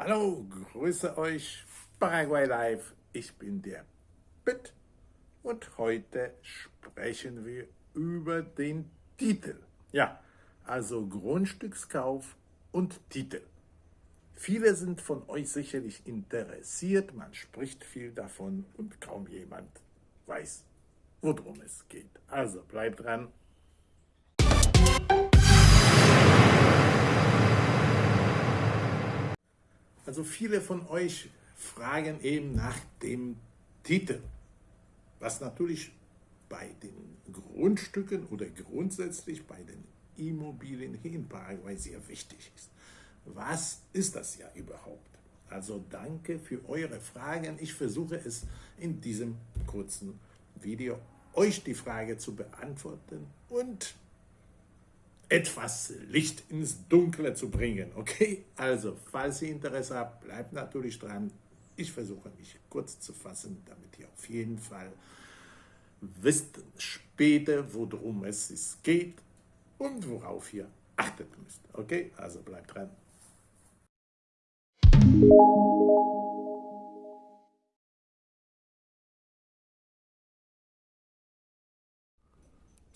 Hallo, grüße euch, Paraguay Live. Ich bin der Pitt und heute sprechen wir über den Titel. Ja, also Grundstückskauf und Titel. Viele sind von euch sicherlich interessiert, man spricht viel davon und kaum jemand weiß, worum es geht. Also bleibt dran. Also viele von euch fragen eben nach dem Titel, was natürlich bei den Grundstücken oder grundsätzlich bei den Immobilien hier in Paraguay sehr wichtig ist. Was ist das ja überhaupt? Also danke für eure Fragen. Ich versuche es in diesem kurzen Video euch die Frage zu beantworten und etwas Licht ins Dunkle zu bringen. Okay, also falls ihr Interesse habt, bleibt natürlich dran. Ich versuche mich kurz zu fassen, damit ihr auf jeden Fall wisst später, worum es geht und worauf ihr achtet müsst. Okay, also bleibt dran.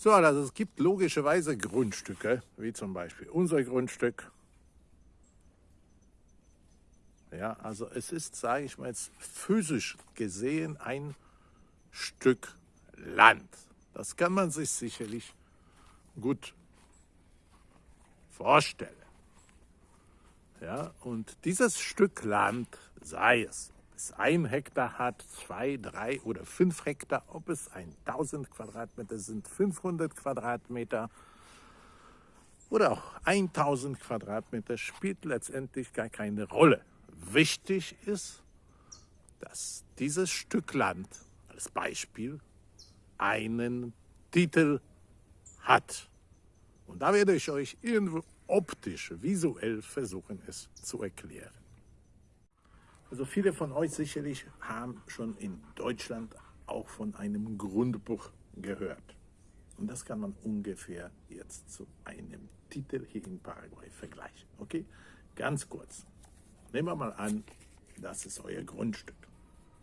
So, also es gibt logischerweise Grundstücke, wie zum Beispiel unser Grundstück. Ja, also es ist, sage ich mal jetzt, physisch gesehen ein Stück Land. Das kann man sich sicherlich gut vorstellen. Ja, und dieses Stück Land, sei es es ein Hektar hat, zwei, drei oder fünf Hektar, ob es 1000 Quadratmeter sind, 500 Quadratmeter oder auch 1000 Quadratmeter, spielt letztendlich gar keine Rolle. Wichtig ist, dass dieses Stück Land als Beispiel einen Titel hat. Und da werde ich euch irgendwo optisch, visuell versuchen, es zu erklären. Also viele von euch sicherlich haben schon in Deutschland auch von einem Grundbuch gehört. Und das kann man ungefähr jetzt zu einem Titel hier in Paraguay vergleichen. Okay, ganz kurz. Nehmen wir mal an, das ist euer Grundstück.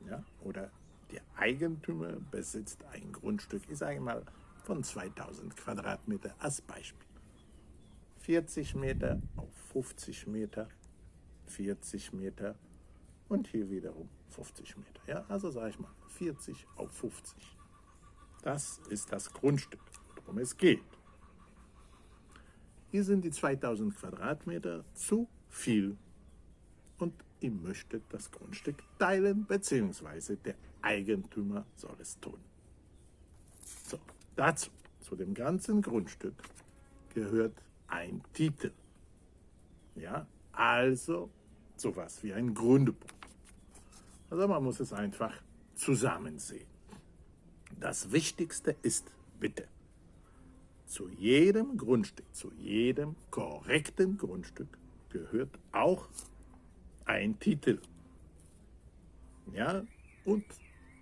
Ja? Oder der Eigentümer besitzt ein Grundstück, ich sage mal von 2000 Quadratmeter als Beispiel. 40 Meter auf 50 Meter, 40 Meter und hier wiederum 50 Meter. Ja, also sage ich mal 40 auf 50. Das ist das Grundstück, worum es geht. Hier sind die 2000 Quadratmeter zu viel und ihr möchtet das Grundstück teilen, beziehungsweise der Eigentümer soll es tun. So, dazu, zu dem ganzen Grundstück, gehört ein Titel. Ja, also sowas wie ein Grundbuch. Also man muss es einfach zusammen sehen. Das Wichtigste ist bitte, zu jedem Grundstück, zu jedem korrekten Grundstück gehört auch ein Titel. Ja, und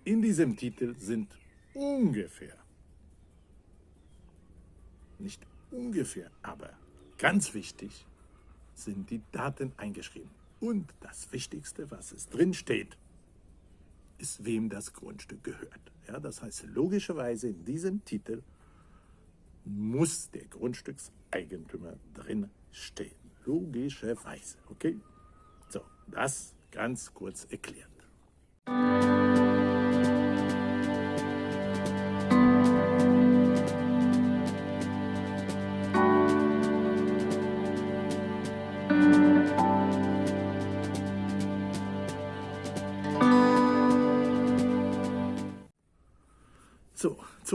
in diesem Titel sind ungefähr, nicht ungefähr, aber ganz wichtig, sind die Daten eingeschrieben. Und das Wichtigste, was es drin steht, ist, wem das Grundstück gehört. Ja, das heißt, logischerweise in diesem Titel muss der Grundstückseigentümer drin stehen. Logischerweise. Okay? So, das ganz kurz erklärt.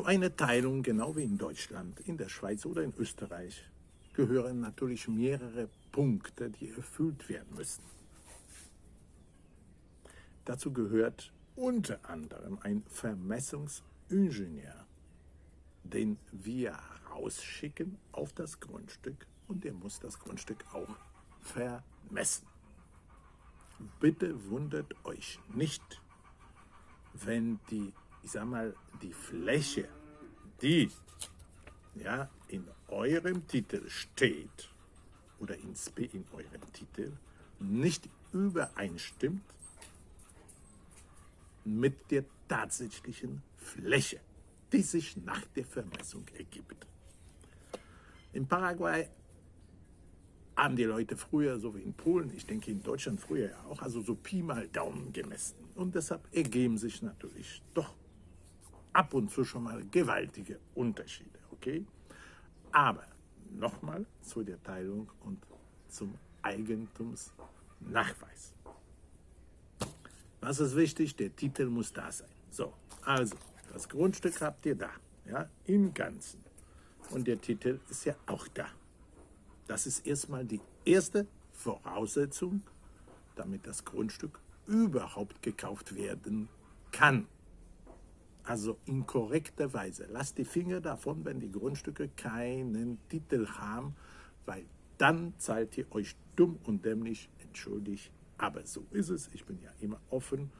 Zu einer Teilung, genau wie in Deutschland, in der Schweiz oder in Österreich, gehören natürlich mehrere Punkte, die erfüllt werden müssen. Dazu gehört unter anderem ein Vermessungsingenieur, den wir rausschicken auf das Grundstück und der muss das Grundstück auch vermessen. Bitte wundert euch nicht, wenn die ich sag mal, die Fläche, die ja, in eurem Titel steht oder in, in eurem Titel, nicht übereinstimmt mit der tatsächlichen Fläche, die sich nach der Vermessung ergibt. In Paraguay haben die Leute früher, so wie in Polen, ich denke in Deutschland früher ja auch, also so Pi mal Daumen gemessen. Und deshalb ergeben sich natürlich doch ab und zu schon mal gewaltige Unterschiede, okay? Aber nochmal zu der Teilung und zum Eigentumsnachweis. Was ist wichtig? Der Titel muss da sein. So, also, das Grundstück habt ihr da, ja, im Ganzen. Und der Titel ist ja auch da. Das ist erstmal die erste Voraussetzung, damit das Grundstück überhaupt gekauft werden kann. Also in korrekter Weise. Lasst die Finger davon, wenn die Grundstücke keinen Titel haben, weil dann zahlt ihr euch dumm und dämlich, entschuldigt. Aber so ist es. Ich bin ja immer offen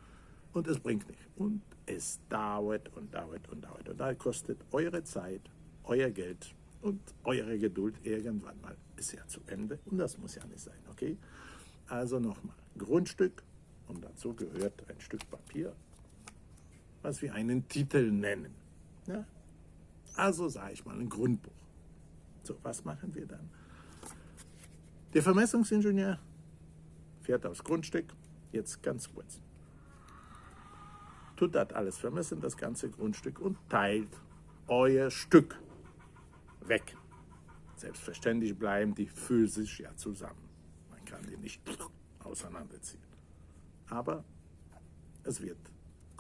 und es bringt nicht. Und es dauert und dauert und dauert. Und da kostet eure Zeit, euer Geld und eure Geduld irgendwann mal ist ja zu Ende und das muss ja nicht sein, okay? Also nochmal, Grundstück und dazu gehört ein Stück Papier, was wir einen Titel nennen. Ja? Also sage ich mal ein Grundbuch. So, was machen wir dann? Der Vermessungsingenieur fährt aufs Grundstück, jetzt ganz kurz. Tut das alles vermessen, das ganze Grundstück und teilt euer Stück weg. Selbstverständlich bleiben die physisch ja zusammen. Man kann die nicht auseinanderziehen. Aber es wird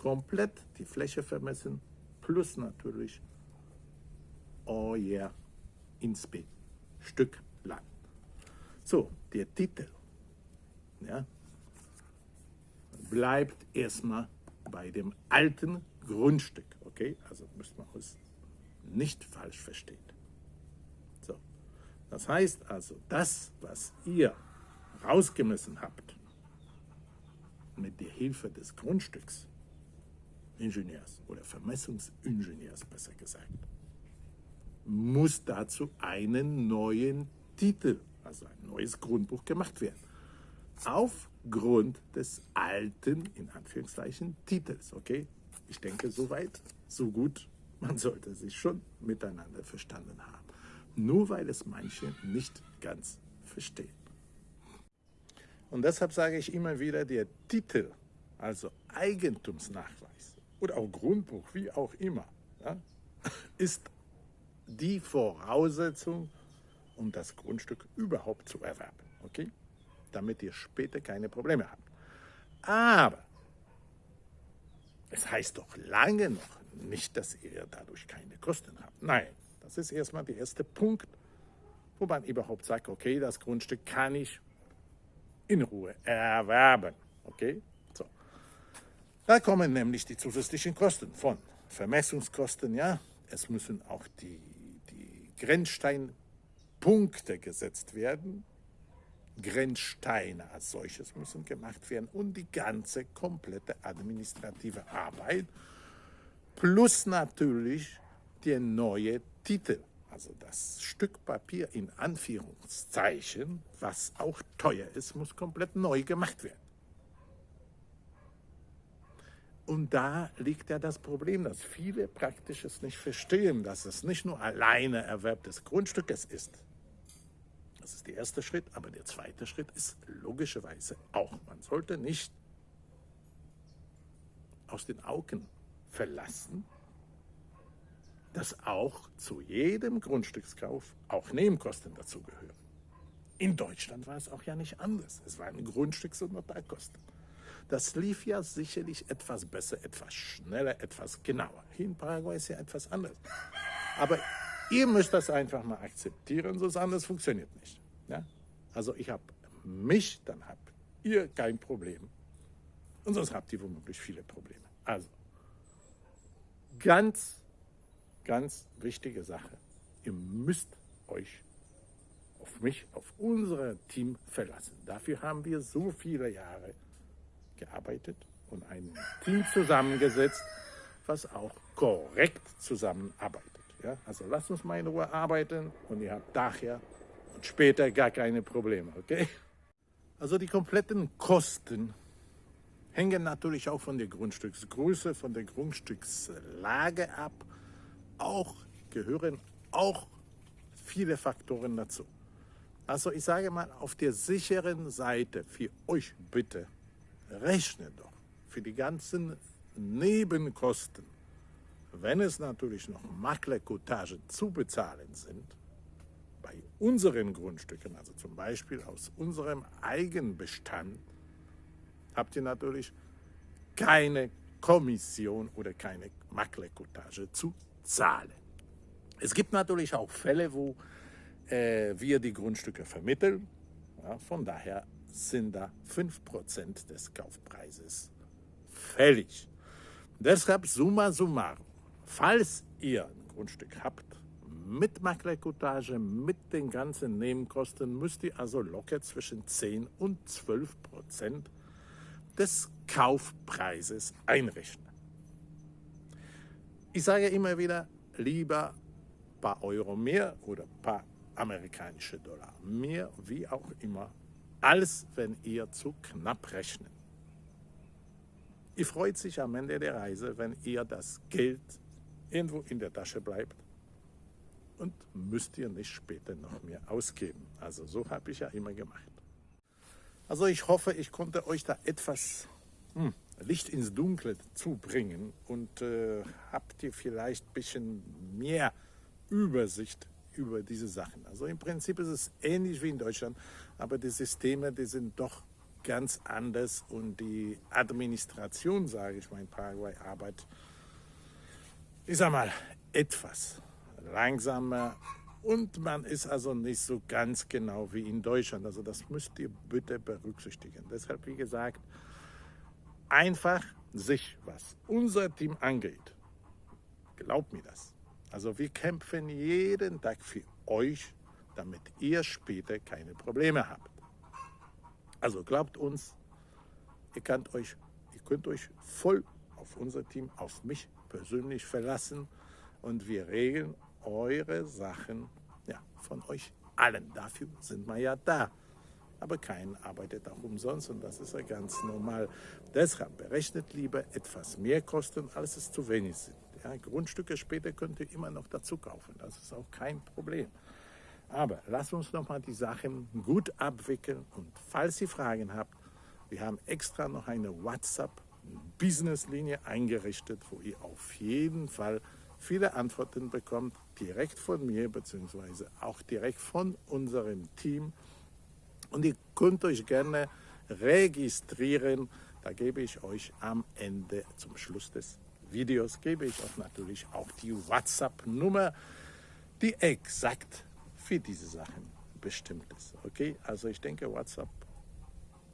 komplett die Fläche vermessen, plus natürlich euer Inspe Stück Land. So, der Titel ja, bleibt erstmal bei dem alten Grundstück. Okay, also müsste man es nicht falsch verstehen. Das heißt also, das, was ihr rausgemessen habt, mit der Hilfe des Grundstücks, Ingenieurs oder Vermessungsingenieurs besser gesagt, muss dazu einen neuen Titel, also ein neues Grundbuch gemacht werden. Aufgrund des alten, in Anführungszeichen, Titels. Okay? Ich denke, soweit, so gut. Man sollte sich schon miteinander verstanden haben nur weil es manche nicht ganz verstehen. Und deshalb sage ich immer wieder, der Titel, also Eigentumsnachweis oder auch Grundbuch, wie auch immer, ja, ist die Voraussetzung, um das Grundstück überhaupt zu erwerben. Okay? Damit ihr später keine Probleme habt. Aber es heißt doch lange noch nicht, dass ihr dadurch keine Kosten habt. Nein, das ist erstmal der erste Punkt, wo man überhaupt sagt, okay, das Grundstück kann ich in Ruhe erwerben. Okay? Da kommen nämlich die zusätzlichen Kosten von Vermessungskosten, ja. Es müssen auch die, die Grenzsteinpunkte gesetzt werden. Grenzsteine als solches müssen gemacht werden und die ganze komplette administrative Arbeit plus natürlich der neue Titel, also das Stück Papier in Anführungszeichen, was auch teuer ist, muss komplett neu gemacht werden. Und da liegt ja das Problem, dass viele praktisch es nicht verstehen, dass es nicht nur alleine Erwerb des Grundstückes ist. Das ist der erste Schritt, aber der zweite Schritt ist logischerweise auch, man sollte nicht aus den Augen verlassen, dass auch zu jedem Grundstückskauf auch Nebenkosten dazugehören. In Deutschland war es auch ja nicht anders. Es waren Grundstücks- und Notarkosten. Das lief ja sicherlich etwas besser, etwas schneller, etwas genauer. Hier in Paraguay ist ja etwas anders. Aber ihr müsst das einfach mal akzeptieren, sonst anders funktioniert nicht. Ja? Also ich habe mich, dann habt ihr kein Problem. Und sonst habt ihr womöglich viele Probleme. Also ganz ganz wichtige Sache. Ihr müsst euch auf mich, auf unser Team verlassen. Dafür haben wir so viele Jahre gearbeitet und ein Team zusammengesetzt, was auch korrekt zusammenarbeitet. Ja? Also lasst uns mal in Ruhe arbeiten und ihr habt daher und später gar keine Probleme, okay? Also die kompletten Kosten hängen natürlich auch von der Grundstücksgröße, von der Grundstückslage ab. Auch gehören auch viele Faktoren dazu. Also ich sage mal, auf der sicheren Seite für euch bitte, rechnet doch für die ganzen Nebenkosten, wenn es natürlich noch Maklerkotage zu bezahlen sind, bei unseren Grundstücken, also zum Beispiel aus unserem Eigenbestand, habt ihr natürlich keine Kommission oder keine Maklerkotage zu zahlen. Es gibt natürlich auch Fälle, wo äh, wir die Grundstücke vermitteln. Ja, von daher sind da 5% des Kaufpreises fällig. Deshalb summa summarum, falls ihr ein Grundstück habt, mit Maklerkotage, mit den ganzen Nebenkosten, müsst ihr also locker zwischen 10 und 12 Prozent des Kaufpreises einrechnen. Ich sage immer wieder, lieber ein paar Euro mehr oder ein paar amerikanische Dollar mehr, wie auch immer, als wenn ihr zu knapp rechnet. Ihr freut sich am Ende der Reise, wenn ihr das Geld irgendwo in der Tasche bleibt und müsst ihr nicht später noch mehr ausgeben. Also so habe ich ja immer gemacht. Also ich hoffe, ich konnte euch da etwas hm, Licht ins Dunkle zubringen und äh, habt ihr vielleicht ein bisschen mehr Übersicht über diese Sachen. Also im Prinzip ist es ähnlich wie in Deutschland, aber die Systeme, die sind doch ganz anders und die Administration, sage ich mal, in Paraguay arbeitet, ich sag mal, etwas langsamer und man ist also nicht so ganz genau wie in Deutschland. Also das müsst ihr bitte berücksichtigen. Deshalb, wie gesagt, einfach sich, was unser Team angeht, glaubt mir das. Also wir kämpfen jeden Tag für euch, damit ihr später keine Probleme habt. Also glaubt uns, ihr könnt euch, ihr könnt euch voll auf unser Team, auf mich persönlich verlassen und wir regeln eure Sachen ja, von euch allen. Dafür sind wir ja da. Aber kein arbeitet auch umsonst und das ist ja ganz normal. Deshalb berechnet lieber etwas mehr Kosten, als es zu wenig sind. Ja, Grundstücke später könnt ihr immer noch dazu kaufen. Das ist auch kein Problem. Aber lasst uns noch mal die Sachen gut abwickeln und falls ihr Fragen habt, wir haben extra noch eine WhatsApp-Business-Linie eingerichtet, wo ihr auf jeden Fall viele Antworten bekommt, direkt von mir beziehungsweise auch direkt von unserem Team. Und ihr könnt euch gerne registrieren. Da gebe ich euch am Ende, zum Schluss des Videos, gebe ich euch natürlich auch die WhatsApp-Nummer, die exakt für diese Sachen bestimmt ist. Okay, also ich denke, WhatsApp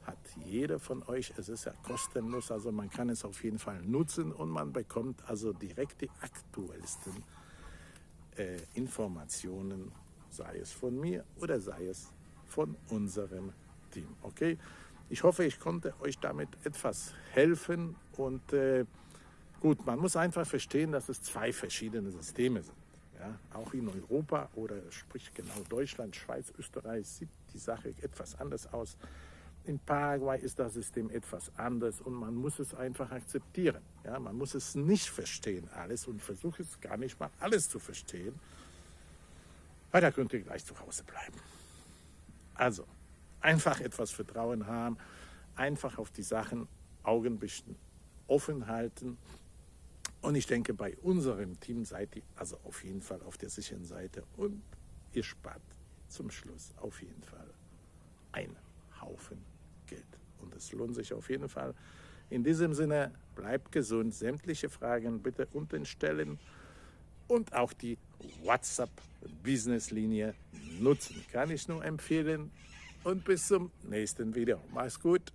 hat jeder von euch. Es ist ja kostenlos, also man kann es auf jeden Fall nutzen und man bekommt also direkt die aktuellsten äh, Informationen, sei es von mir oder sei es von unserem Team. Okay, ich hoffe, ich konnte euch damit etwas helfen und äh, gut, man muss einfach verstehen, dass es zwei verschiedene Systeme sind. Ja, auch in Europa oder sprich genau Deutschland, Schweiz, Österreich sieht die Sache etwas anders aus. In Paraguay ist das System etwas anders und man muss es einfach akzeptieren. Ja, man muss es nicht verstehen alles und versucht es gar nicht mal alles zu verstehen, weil da könnt ihr gleich zu Hause bleiben. Also, einfach etwas Vertrauen haben, einfach auf die Sachen Augen offen halten. Und ich denke, bei unserem Team seid ihr also auf jeden Fall auf der sicheren Seite und ihr spart zum Schluss auf jeden Fall einen Haufen Geld. Und es lohnt sich auf jeden Fall. In diesem Sinne, bleibt gesund. Sämtliche Fragen bitte unten stellen und auch die WhatsApp-Business-Linie nutzen. Kann ich nur empfehlen. Und bis zum nächsten Video. Mach's gut.